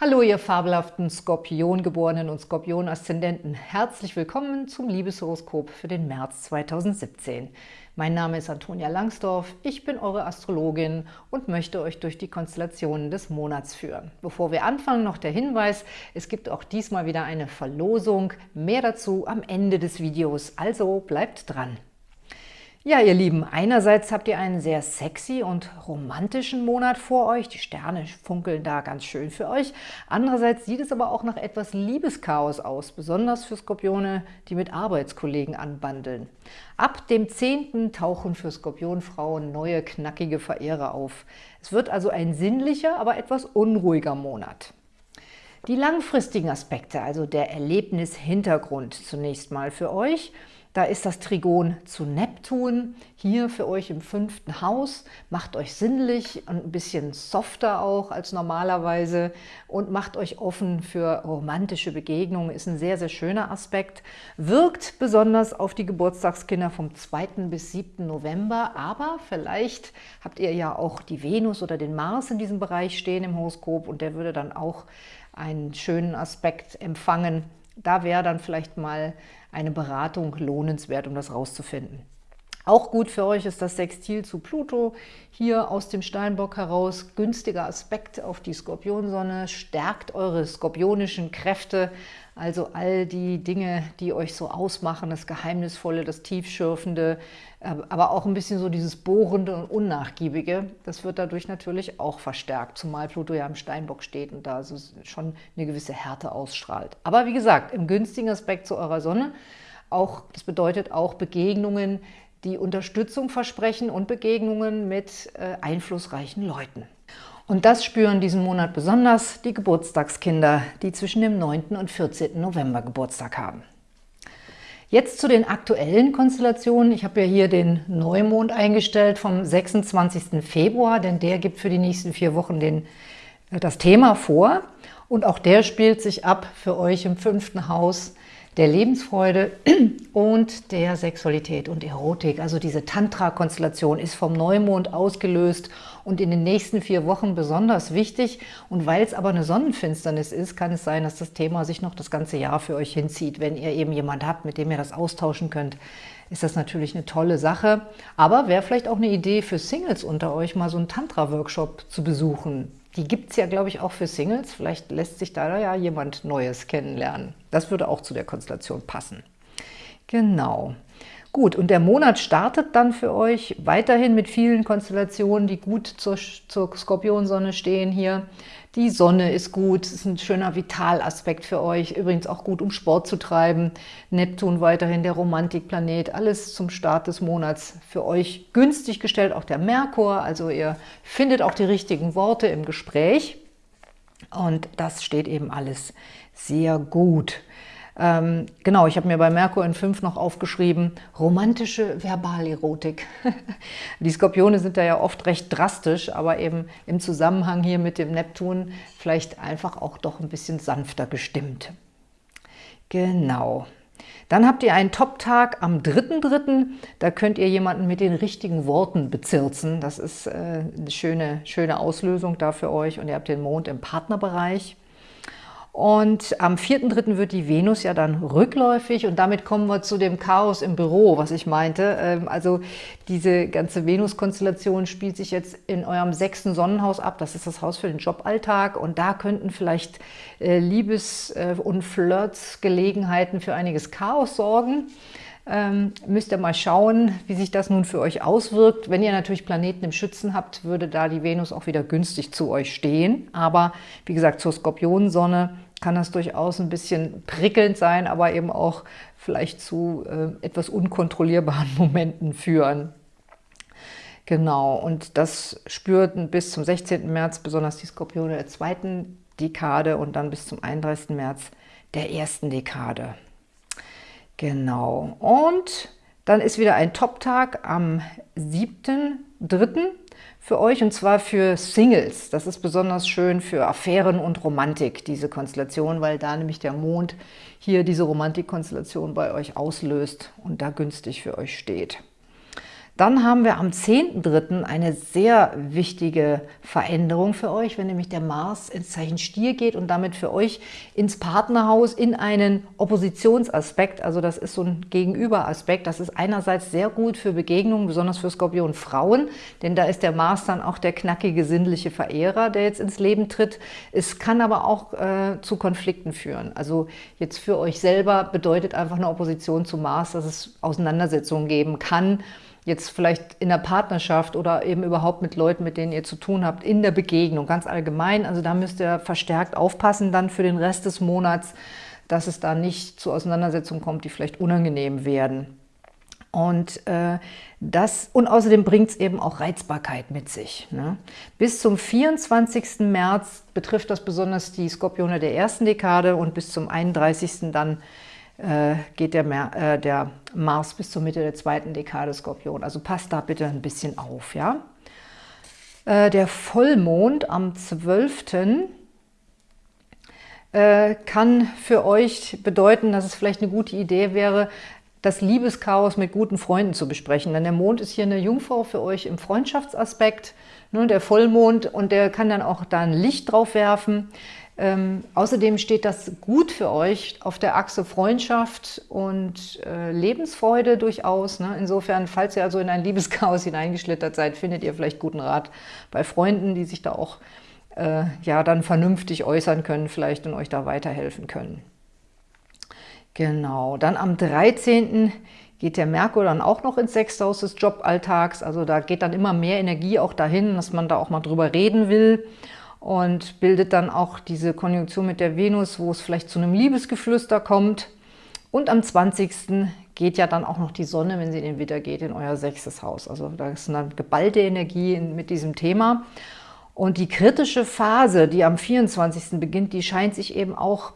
Hallo, ihr fabelhaften Skorpiongeborenen und Skorpion-Aszendenten. Herzlich willkommen zum Liebeshoroskop für den März 2017. Mein Name ist Antonia Langsdorf, ich bin eure Astrologin und möchte euch durch die Konstellationen des Monats führen. Bevor wir anfangen, noch der Hinweis, es gibt auch diesmal wieder eine Verlosung. Mehr dazu am Ende des Videos, also bleibt dran. Ja, ihr Lieben, einerseits habt ihr einen sehr sexy und romantischen Monat vor euch. Die Sterne funkeln da ganz schön für euch. Andererseits sieht es aber auch nach etwas Liebeschaos aus, besonders für Skorpione, die mit Arbeitskollegen anbandeln. Ab dem 10. tauchen für Skorpionfrauen neue, knackige Verehrer auf. Es wird also ein sinnlicher, aber etwas unruhiger Monat. Die langfristigen Aspekte, also der Erlebnishintergrund zunächst mal für euch – da ist das Trigon zu Neptun, hier für euch im fünften Haus. Macht euch sinnlich und ein bisschen softer auch als normalerweise und macht euch offen für romantische Begegnungen. Ist ein sehr, sehr schöner Aspekt. Wirkt besonders auf die Geburtstagskinder vom 2. bis 7. November, aber vielleicht habt ihr ja auch die Venus oder den Mars in diesem Bereich stehen im Horoskop und der würde dann auch einen schönen Aspekt empfangen. Da wäre dann vielleicht mal eine Beratung lohnenswert, um das rauszufinden. Auch gut für euch ist das Sextil zu Pluto, hier aus dem Steinbock heraus. Günstiger Aspekt auf die Skorpionsonne, stärkt eure skorpionischen Kräfte, also all die Dinge, die euch so ausmachen, das Geheimnisvolle, das Tiefschürfende, aber auch ein bisschen so dieses Bohrende und Unnachgiebige, das wird dadurch natürlich auch verstärkt, zumal Pluto ja im Steinbock steht und da also schon eine gewisse Härte ausstrahlt. Aber wie gesagt, im günstigen Aspekt zu eurer Sonne, auch, das bedeutet auch Begegnungen, die Unterstützung versprechen und Begegnungen mit äh, einflussreichen Leuten. Und das spüren diesen Monat besonders die Geburtstagskinder, die zwischen dem 9. und 14. November Geburtstag haben. Jetzt zu den aktuellen Konstellationen. Ich habe ja hier den Neumond eingestellt vom 26. Februar, denn der gibt für die nächsten vier Wochen den, äh, das Thema vor. Und auch der spielt sich ab für euch im fünften Haus der Lebensfreude und der Sexualität und Erotik. Also diese Tantra-Konstellation ist vom Neumond ausgelöst und in den nächsten vier Wochen besonders wichtig. Und weil es aber eine Sonnenfinsternis ist, kann es sein, dass das Thema sich noch das ganze Jahr für euch hinzieht. Wenn ihr eben jemand habt, mit dem ihr das austauschen könnt, ist das natürlich eine tolle Sache. Aber wäre vielleicht auch eine Idee für Singles unter euch, mal so einen Tantra-Workshop zu besuchen. Die gibt es ja, glaube ich, auch für Singles. Vielleicht lässt sich da ja jemand Neues kennenlernen. Das würde auch zu der Konstellation passen. Genau. Gut, und der Monat startet dann für euch weiterhin mit vielen Konstellationen, die gut zur, zur Skorpionsonne stehen hier. Die Sonne ist gut, ist ein schöner Vitalaspekt für euch, übrigens auch gut, um Sport zu treiben. Neptun weiterhin der Romantikplanet, alles zum Start des Monats für euch günstig gestellt, auch der Merkur, also ihr findet auch die richtigen Worte im Gespräch und das steht eben alles sehr gut. Ähm, genau, ich habe mir bei Merkur in 5 noch aufgeschrieben, romantische Verbalerotik. Die Skorpione sind da ja oft recht drastisch, aber eben im Zusammenhang hier mit dem Neptun vielleicht einfach auch doch ein bisschen sanfter gestimmt. Genau. Dann habt ihr einen Top-Tag am 3.3. Da könnt ihr jemanden mit den richtigen Worten bezirzen. Das ist äh, eine schöne, schöne Auslösung da für euch. Und ihr habt den Mond im Partnerbereich. Und am 4.3. wird die Venus ja dann rückläufig und damit kommen wir zu dem Chaos im Büro, was ich meinte. Ähm, also diese ganze Venus-Konstellation spielt sich jetzt in eurem sechsten Sonnenhaus ab. Das ist das Haus für den Joballtag und da könnten vielleicht äh, Liebes- äh, und Flirts-Gelegenheiten für einiges Chaos sorgen. Ähm, müsst ihr mal schauen, wie sich das nun für euch auswirkt. Wenn ihr natürlich Planeten im Schützen habt, würde da die Venus auch wieder günstig zu euch stehen. Aber wie gesagt, zur Skorpionsonne kann das durchaus ein bisschen prickelnd sein, aber eben auch vielleicht zu äh, etwas unkontrollierbaren Momenten führen. Genau, und das spürten bis zum 16. März besonders die Skorpione der zweiten Dekade und dann bis zum 31. März der ersten Dekade. Genau. Und dann ist wieder ein Top-Tag am 7.3. für euch und zwar für Singles. Das ist besonders schön für Affären und Romantik, diese Konstellation, weil da nämlich der Mond hier diese Romantikkonstellation bei euch auslöst und da günstig für euch steht. Dann haben wir am 10.3. eine sehr wichtige Veränderung für euch, wenn nämlich der Mars ins Zeichen Stier geht und damit für euch ins Partnerhaus in einen Oppositionsaspekt, also das ist so ein Gegenüberaspekt, das ist einerseits sehr gut für Begegnungen, besonders für Skorpion Frauen, denn da ist der Mars dann auch der knackige, sinnliche Verehrer, der jetzt ins Leben tritt. Es kann aber auch äh, zu Konflikten führen. Also jetzt für euch selber bedeutet einfach eine Opposition zu Mars, dass es Auseinandersetzungen geben kann, jetzt vielleicht in der Partnerschaft oder eben überhaupt mit Leuten, mit denen ihr zu tun habt, in der Begegnung, ganz allgemein. Also da müsst ihr verstärkt aufpassen dann für den Rest des Monats, dass es da nicht zu Auseinandersetzungen kommt, die vielleicht unangenehm werden. Und, äh, das, und außerdem bringt es eben auch Reizbarkeit mit sich. Ne? Bis zum 24. März betrifft das besonders die Skorpione der ersten Dekade und bis zum 31. dann geht der, äh, der, Mars bis zur Mitte der zweiten Dekade Skorpion. Also passt da bitte ein bisschen auf. ja. Äh, der Vollmond am 12. Äh, kann für euch bedeuten, dass es vielleicht eine gute Idee wäre, das Liebeschaos mit guten Freunden zu besprechen. Denn der Mond ist hier eine Jungfrau für euch im Freundschaftsaspekt, ne, der Vollmond, und der kann dann auch da ein Licht drauf werfen. Ähm, außerdem steht das gut für euch auf der Achse Freundschaft und äh, Lebensfreude durchaus. Ne? Insofern, falls ihr also in ein Liebeschaos hineingeschlittert seid, findet ihr vielleicht guten Rat bei Freunden, die sich da auch äh, ja dann vernünftig äußern können vielleicht und euch da weiterhelfen können. Genau, dann am 13. geht der Merkur dann auch noch ins sechste Haus des Joballtags. Also da geht dann immer mehr Energie auch dahin, dass man da auch mal drüber reden will und bildet dann auch diese Konjunktion mit der Venus, wo es vielleicht zu einem Liebesgeflüster kommt. Und am 20. geht ja dann auch noch die Sonne, wenn sie in den Widder geht, in euer sechstes Haus. Also da ist eine geballte Energie mit diesem Thema. Und die kritische Phase, die am 24. beginnt, die scheint sich eben auch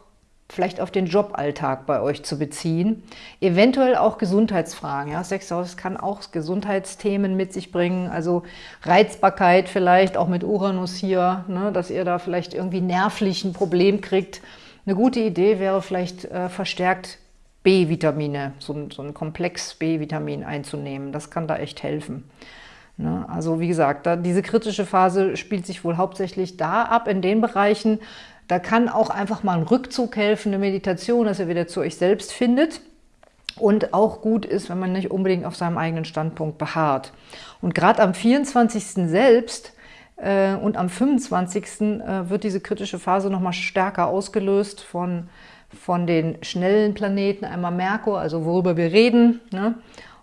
vielleicht auf den Joballtag bei euch zu beziehen. Eventuell auch Gesundheitsfragen. Ja? Sexhaus kann auch Gesundheitsthemen mit sich bringen, also Reizbarkeit vielleicht, auch mit Uranus hier, ne? dass ihr da vielleicht irgendwie nervlich ein Problem kriegt. Eine gute Idee wäre vielleicht äh, verstärkt B-Vitamine, so, so, ein Komplex B-Vitamin einzunehmen. Das kann da echt helfen. Ne? Also wie gesagt, da, diese kritische Phase spielt sich wohl hauptsächlich da ab, in den Bereichen, da kann auch einfach mal ein Rückzug helfen, eine Meditation, dass ihr wieder zu euch selbst findet. Und auch gut ist, wenn man nicht unbedingt auf seinem eigenen Standpunkt beharrt. Und gerade am 24. selbst äh, und am 25. Äh, wird diese kritische Phase nochmal stärker ausgelöst von, von den schnellen Planeten. Einmal Merkur, also worüber wir reden, ne?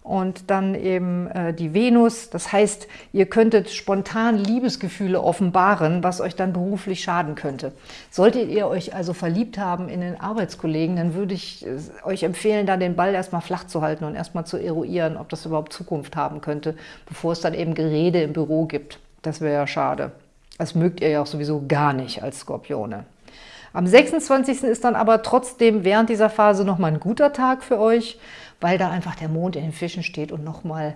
Und dann eben äh, die Venus. Das heißt, ihr könntet spontan Liebesgefühle offenbaren, was euch dann beruflich schaden könnte. Solltet ihr euch also verliebt haben in den Arbeitskollegen, dann würde ich äh, euch empfehlen, da den Ball erstmal flach zu halten und erstmal zu eruieren, ob das überhaupt Zukunft haben könnte, bevor es dann eben Gerede im Büro gibt. Das wäre ja schade. Das mögt ihr ja auch sowieso gar nicht als Skorpione. Am 26. ist dann aber trotzdem während dieser Phase nochmal ein guter Tag für euch weil da einfach der Mond in den Fischen steht und nochmal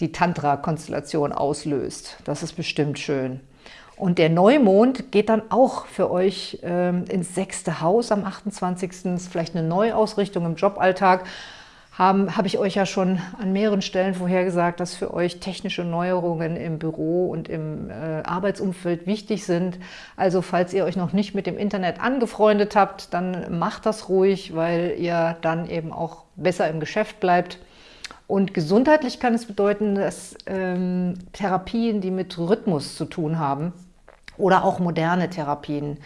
die Tantra-Konstellation auslöst. Das ist bestimmt schön. Und der Neumond geht dann auch für euch ähm, ins sechste Haus am 28. Das ist vielleicht eine Neuausrichtung im Joballtag habe ich euch ja schon an mehreren Stellen vorhergesagt, dass für euch technische Neuerungen im Büro und im äh, Arbeitsumfeld wichtig sind. Also falls ihr euch noch nicht mit dem Internet angefreundet habt, dann macht das ruhig, weil ihr dann eben auch besser im Geschäft bleibt. Und gesundheitlich kann es bedeuten, dass ähm, Therapien, die mit Rhythmus zu tun haben, oder auch moderne Therapien,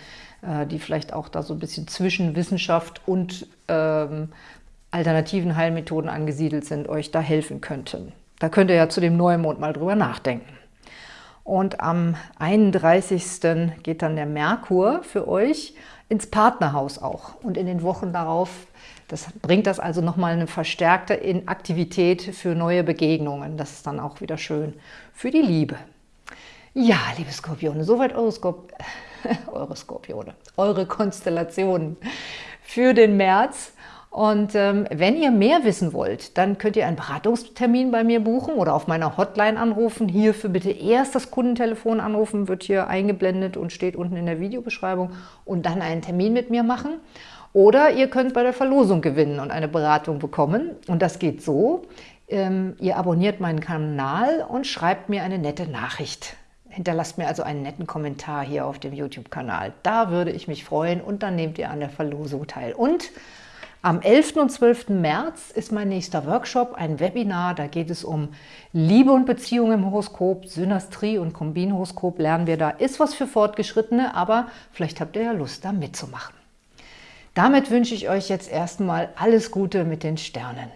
äh, die vielleicht auch da so ein bisschen zwischen Wissenschaft und ähm, alternativen Heilmethoden angesiedelt sind, euch da helfen könnten. Da könnt ihr ja zu dem Neumond mal drüber nachdenken. Und am 31. geht dann der Merkur für euch ins Partnerhaus auch. Und in den Wochen darauf, das bringt das also nochmal eine verstärkte Aktivität für neue Begegnungen. Das ist dann auch wieder schön für die Liebe. Ja, liebe Skorpione, soweit eure, Skorp eure Skorpione, eure Konstellationen für den März. Und ähm, wenn ihr mehr wissen wollt, dann könnt ihr einen Beratungstermin bei mir buchen oder auf meiner Hotline anrufen. Hierfür bitte erst das Kundentelefon anrufen, wird hier eingeblendet und steht unten in der Videobeschreibung und dann einen Termin mit mir machen. Oder ihr könnt bei der Verlosung gewinnen und eine Beratung bekommen. Und das geht so. Ähm, ihr abonniert meinen Kanal und schreibt mir eine nette Nachricht. Hinterlasst mir also einen netten Kommentar hier auf dem YouTube-Kanal. Da würde ich mich freuen und dann nehmt ihr an der Verlosung teil. Und am 11. und 12. März ist mein nächster Workshop, ein Webinar. Da geht es um Liebe und Beziehung im Horoskop, Synastrie und Kombinhoroskop lernen wir da. Ist was für Fortgeschrittene, aber vielleicht habt ihr ja Lust, da mitzumachen. Damit wünsche ich euch jetzt erstmal alles Gute mit den Sternen.